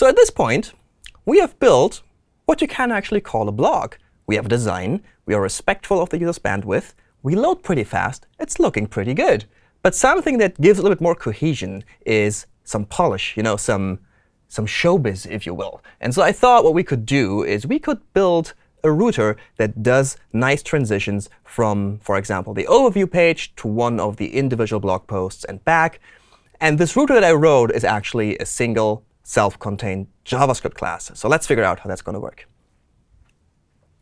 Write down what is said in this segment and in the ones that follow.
So at this point, we have built what you can actually call a blog. We have a design. We are respectful of the user's bandwidth. We load pretty fast. It's looking pretty good. But something that gives a little bit more cohesion is some polish, you know, some, some showbiz, if you will. And so I thought what we could do is we could build a router that does nice transitions from, for example, the overview page to one of the individual blog posts and back. And this router that I wrote is actually a single self-contained JavaScript class. So let's figure out how that's going to work.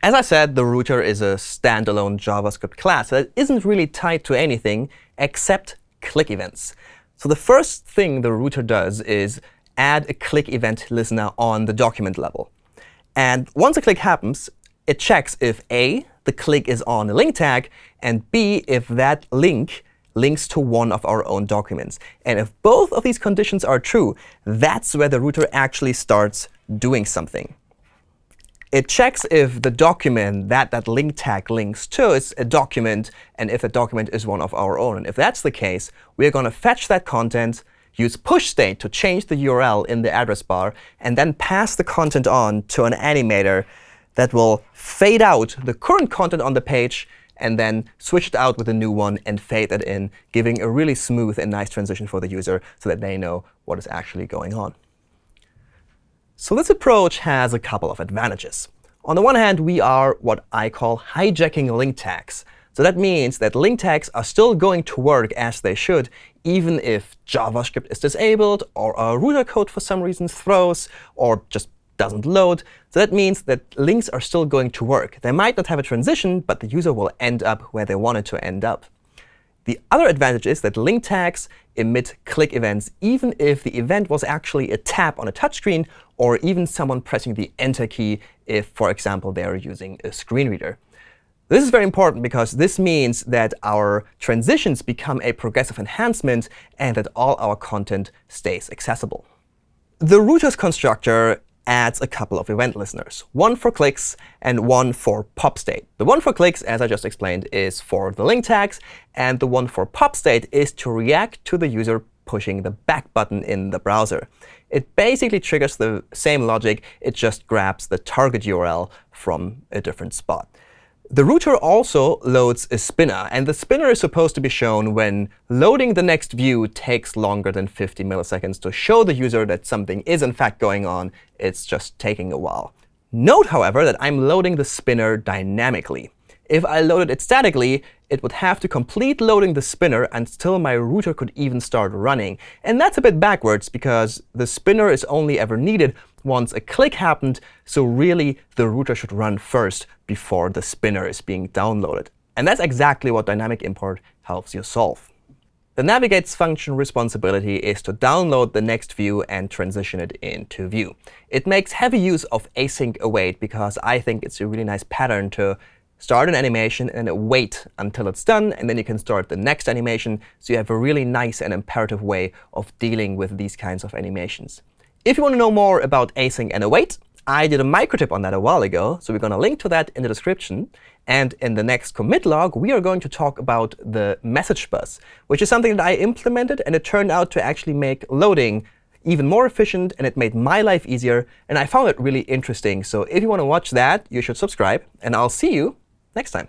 As I said, the router is a standalone JavaScript class that isn't really tied to anything except click events. So the first thing the router does is add a click event listener on the document level. And once a click happens, it checks if A, the click is on a link tag, and B, if that link links to one of our own documents. And if both of these conditions are true, that's where the router actually starts doing something. It checks if the document that that link tag links to is a document, and if the document is one of our own. And if that's the case, we're going to fetch that content, use push state to change the URL in the address bar, and then pass the content on to an animator that will fade out the current content on the page and then switch it out with a new one and fade that in, giving a really smooth and nice transition for the user so that they know what is actually going on. So this approach has a couple of advantages. On the one hand, we are what I call hijacking link tags. So that means that link tags are still going to work as they should, even if JavaScript is disabled, or our router code for some reason throws, or just doesn't load. So that means that links are still going to work. They might not have a transition, but the user will end up where they wanted to end up. The other advantage is that link tags emit click events, even if the event was actually a tap on a touchscreen or even someone pressing the Enter key if, for example, they are using a screen reader. This is very important because this means that our transitions become a progressive enhancement and that all our content stays accessible. The routers constructor adds a couple of event listeners, one for clicks and one for pop state. The one for clicks, as I just explained, is for the link tags. And the one for pop state is to react to the user pushing the back button in the browser. It basically triggers the same logic. It just grabs the target URL from a different spot. The router also loads a spinner. And the spinner is supposed to be shown when loading the next view takes longer than 50 milliseconds to show the user that something is in fact going on. It's just taking a while. Note, however, that I'm loading the spinner dynamically. If I loaded it statically, it would have to complete loading the spinner until my router could even start running. And that's a bit backwards, because the spinner is only ever needed once a click happened. So really, the router should run first before the spinner is being downloaded. And that's exactly what dynamic import helps you solve. The navigate's function responsibility is to download the next view and transition it into view. It makes heavy use of async await because I think it's a really nice pattern to start an animation and wait until it's done, and then you can start the next animation. So you have a really nice and imperative way of dealing with these kinds of animations. If you want to know more about async and await, I did a microtip on that a while ago. So we're going to link to that in the description. And in the next commit log, we are going to talk about the message bus, which is something that I implemented. And it turned out to actually make loading even more efficient, and it made my life easier. And I found it really interesting. So if you want to watch that, you should subscribe. And I'll see you next time.